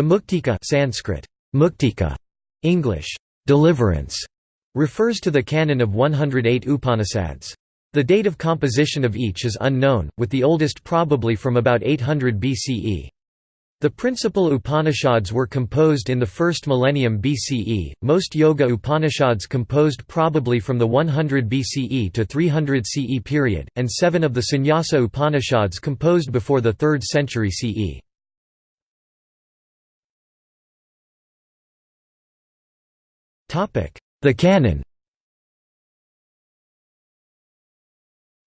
The Muktika Sanskrit, Muktika, English, deliverance, refers to the canon of 108 Upanishads. The date of composition of each is unknown, with the oldest probably from about 800 BCE. The principal Upanishads were composed in the first millennium BCE, most Yoga Upanishads composed probably from the 100 BCE to 300 CE period, and seven of the Sannyasa Upanishads composed before the 3rd century CE. The canon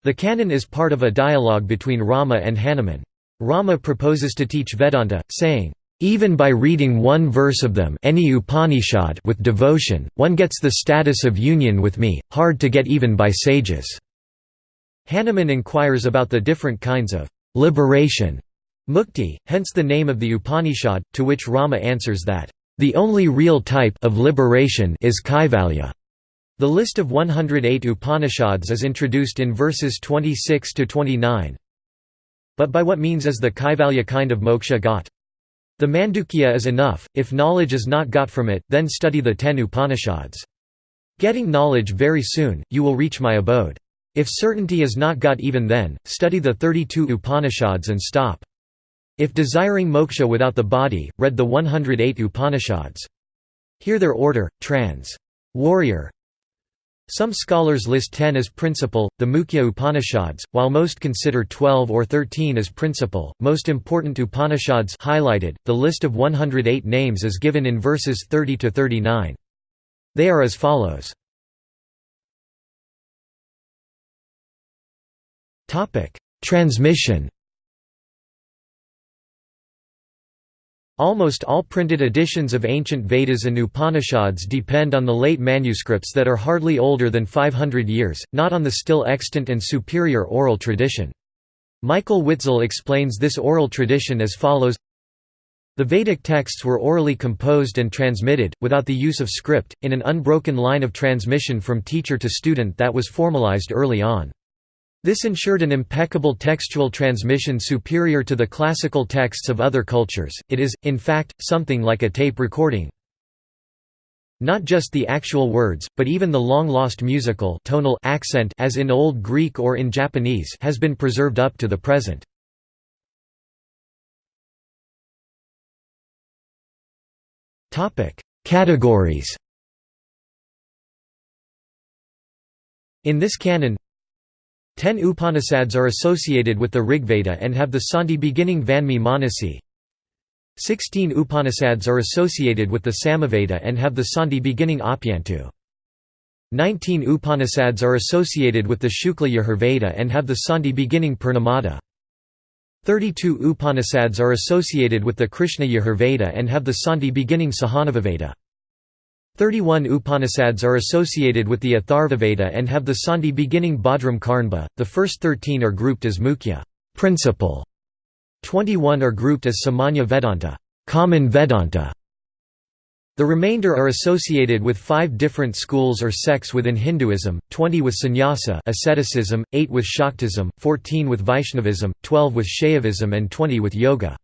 The canon is part of a dialogue between Rama and Hanuman. Rama proposes to teach Vedanta, saying, even by reading one verse of them any Upanishad with devotion, one gets the status of union with me, hard to get even by sages." Hanuman inquires about the different kinds of «liberation» mukti, hence the name of the Upanishad, to which Rama answers that, "...the only real type of liberation is kaivalya." The list of 108 Upanishads is introduced in verses 26 to 29. But by what means is the Kaivalya kind of moksha got? The Mandukya is enough, if knowledge is not got from it, then study the ten Upanishads. Getting knowledge very soon, you will reach my abode. If certainty is not got even then, study the 32 Upanishads and stop. If desiring moksha without the body, read the 108 Upanishads. Hear their order, trans. Warrier, some scholars list 10 as principal, the Mukhya Upanishads, while most consider 12 or 13 as principal. Most important Upanishads highlighted. The list of 108 names is given in verses 30 to 39. They are as follows. Topic: Transmission Almost all printed editions of ancient Vedas and Upanishads depend on the late manuscripts that are hardly older than 500 years, not on the still extant and superior oral tradition. Michael Witzel explains this oral tradition as follows The Vedic texts were orally composed and transmitted, without the use of script, in an unbroken line of transmission from teacher to student that was formalized early on. This ensured an impeccable textual transmission superior to the classical texts of other cultures, it is, in fact, something like a tape recording. Not just the actual words, but even the long-lost musical tonal accent as in Old Greek or in Japanese has been preserved up to the present. Categories In this canon, Ten Upanishads are associated with the Rigveda and have the Sandhi beginning Vanmi Manasi. Sixteen Upanishads are associated with the Samaveda and have the Sandhi beginning Apyantu. Nineteen Upanishads are associated with the Shukla Yajurveda and have the Sandhi beginning Purnamada. Thirty-two Upanishads are associated with the Krishna Yajurveda and have the Sandhi beginning Sahanavaveda. 31 Upanishads are associated with the Atharvaveda and have the Sandhi beginning Bhadram Karnba, the first 13 are grouped as Mukhya principal", 21 are grouped as Samanya Vedanta common Vedanta". The remainder are associated with five different schools or sects within Hinduism, 20 with sannyasa asceticism, 8 with Shaktism, 14 with Vaishnavism, 12 with Shaivism and 20 with Yoga.